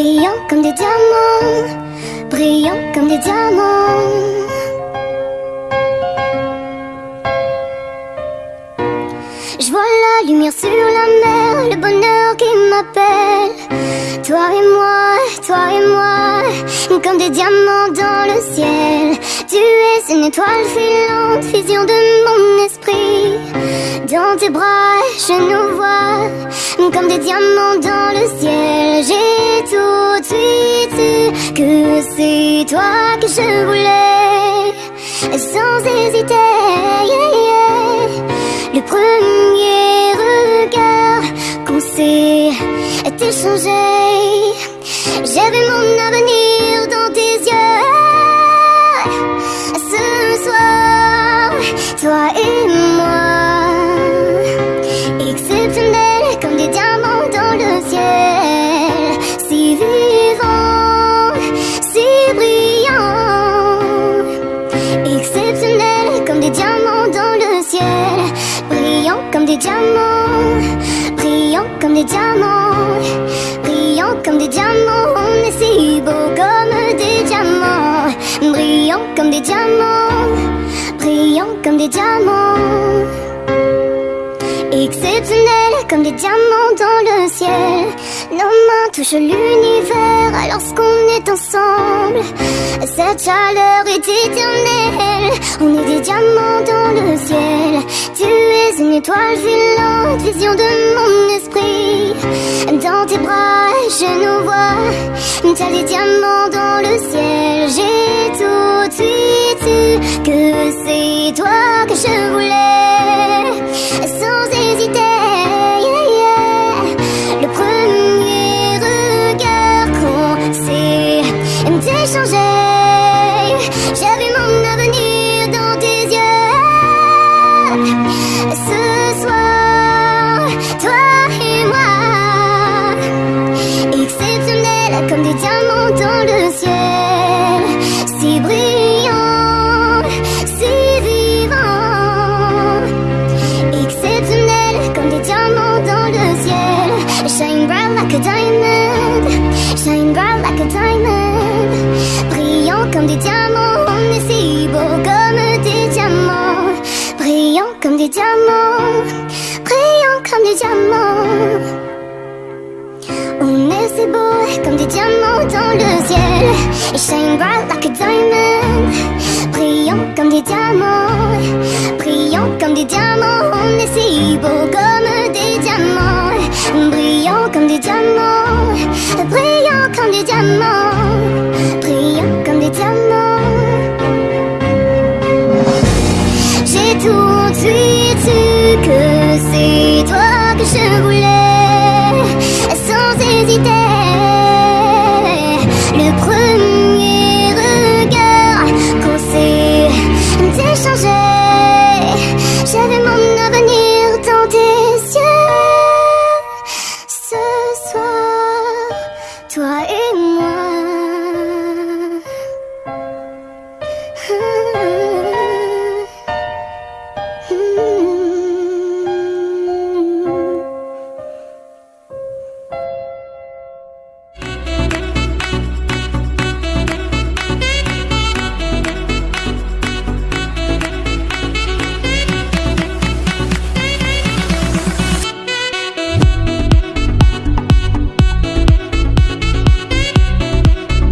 Brillants comme des diamants, brillants comme des diamants. Je vois la lumière sur la mer, le bonheur qui m'appelle. Toi et moi, toi et moi, comme des diamants dans le ciel. Tu es une étoile filante, vision de mon esprit. Dans tes bras, je nous vois comme des diamants dans le ciel. Que c'est toi que je voulais, sans hésiter. Le premier regard qu'on s'est échangé, vu mon avenir dans tes yeux. Ce soir, toi et comme des diamants, brillants comme des diamants, on est si beau comme des diamants, brillants comme des diamants, brillants comme des diamants. Exceptionnels comme des diamants dans le ciel. Nos mains touchent l'univers alors qu'on est ensemble. Cette chaleur est éternelle. On est des diamants dans le ciel. Tu es une étoile filante, vision de mon esprit. Dans tes bras, je nous vois. T'as des diamants dans le ciel. J'ai tout de suite su que c'est toi que je voulais. Sans hésiter, le premier regard qu'on s'est échangé, vu mon avenir dans tes yeux. Diamants dans le ciel, si brillants, si vivants exceptionnel comme des diamants dans le ciel. Shine bright like a diamond, shine bright like a diamond. Brillant comme des diamants, on si beau comme des diamants. Brillant comme des diamants, brillant comme des diamants. Comme des diamants dans le ciel. Et shine bright like a diamond. Brillant comme des diamants. Brillant comme des diamants. On est si beau comme des diamants. Brillant comme des diamants. Brillant comme des diamants. Brillant comme des diamants. J'ai tout de suite su que c'est toi que je voulais. to